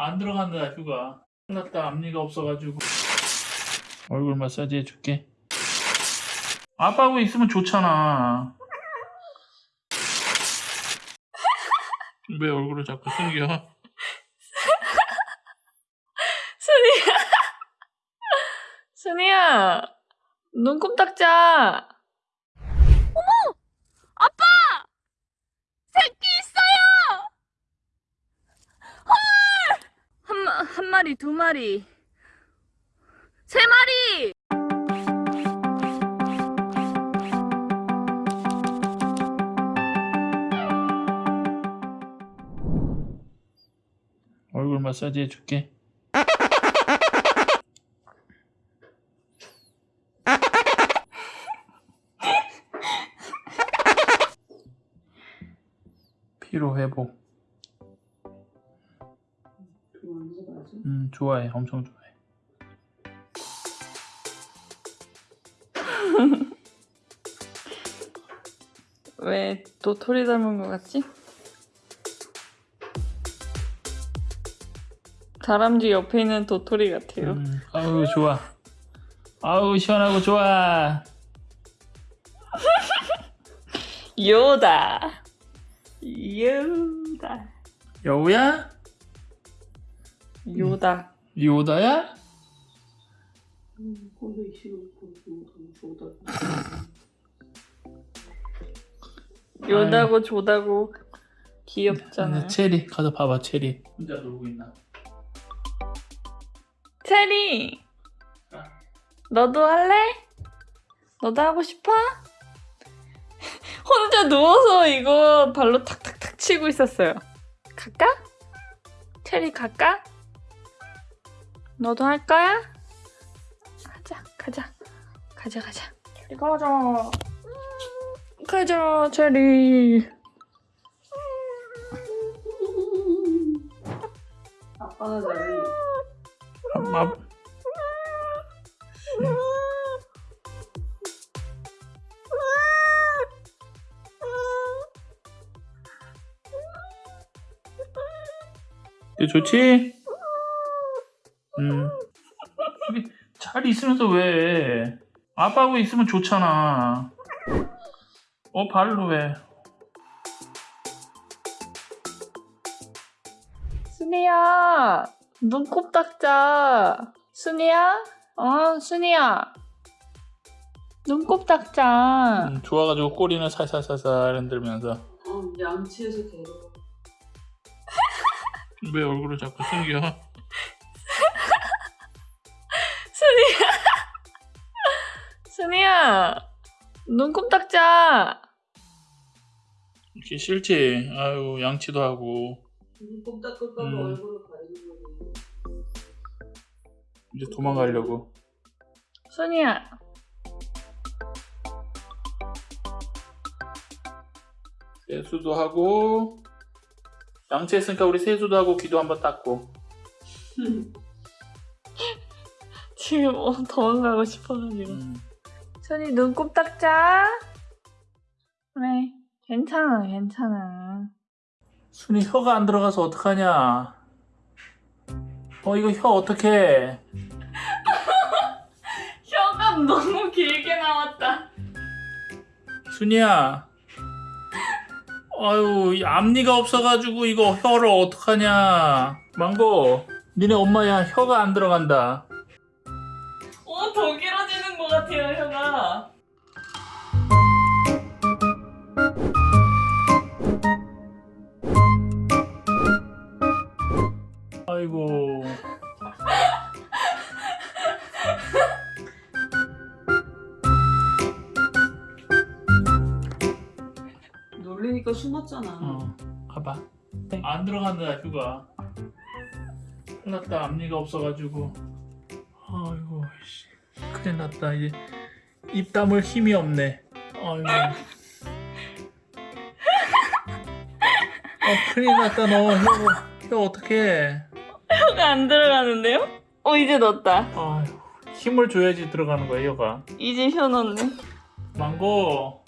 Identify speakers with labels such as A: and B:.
A: 안 들어간다 휴가 끝났다 앞니가 없어가지고 얼굴 마사지 해줄게 아빠하고 있으면 좋잖아 왜 얼굴을 자꾸 숨겨
B: 순이야. 순이야. 눈곱 닦자. 어머! 아빠! 새끼 있어요! 헐! 한, 마리, 두 마리. 세 마리!
A: 얼굴 마사지 해줄게 피로 회복 음 좋아해 엄청 좋아해
B: 왜 도토리 닮은 것 같지? 다람쥐 옆에 있는 도토리 같아요.
A: 음, 아우 좋아 아우 시원하고 좋아
B: 요다. 요다.
A: 여우야?
B: 요다.
A: 요다야?
B: 요다고 조다고 귀엽잖아요.
A: 근데 체리 가서 봐봐 체리 혼자 놀고 있나
B: 체리,
A: 아.
B: 너도 할래? 너도 하고 싶어? 혼자 누워서 이거 발로 탁탁탁 치고 있었어요. 갈까? 체리 갈까? 너도 할 거야? 가자, 가자, 가자, 가자. 체리 가자. 가자, 체리.
C: 아빠가 잘해.
A: 엄마 좋지? 음. 잘 있으면서 왜? 아빠하고 있으면 좋잖아. 어, 발로 왜?
B: 순이야, 눈곱 닦자. 순이야? 어, 순이야. 눈곱 닦자.
A: 음, 좋아가지고 꼬리는 살살살살 흔들면서
C: 어, 양치해서 데려와.
A: 왜 얼굴을 자꾸 숨겨?
B: 눈곱 닦자.
A: 이렇게 싫지? 아유 양치도 하고
C: 눈곱 닦을까 봐
A: 음.
C: 얼굴을 가리는.
A: 이제 도망가려고
B: 순이야.
A: 세수도 하고 양치했으니까 우리 세수도 하고 귀도 한번 닦고
B: 지금 어, 도망가고 싶어가지고.
A: 음,
B: 순이 눈곱 닦자. 그래, 괜찮아, 괜찮아.
A: 순이 혀가 안 들어가서 어떡하냐 어 이거 혀 어떡해
B: 혀가 너무 길게 나왔다.
A: 순이야 아유 이 앞니가 없어가지고 이거 혀를 어떡하냐 망고 니네 엄마야 혀가 안 들어간다
B: 어, 더 길어지는 것 같아요, 혀가.
A: 아이고
C: 놀리니까 숨었잖아.
A: 어, 가봐. 안 들어간다, 휴가. 큰일 났다, 앞니가 없어가지고. 아이고, 씨. 큰일 났다, 이제. 입 다물 힘이 없네. 아이고. 어, 큰일 났다, 너. 혀, 혀 어떡해.
B: 혀가 안 들어가는데요? 어, 이제 넣었다.
A: 아유, 힘을 줘야지 들어가는 거야, 혀가.
B: 이제 혀 넣네.
A: 망고,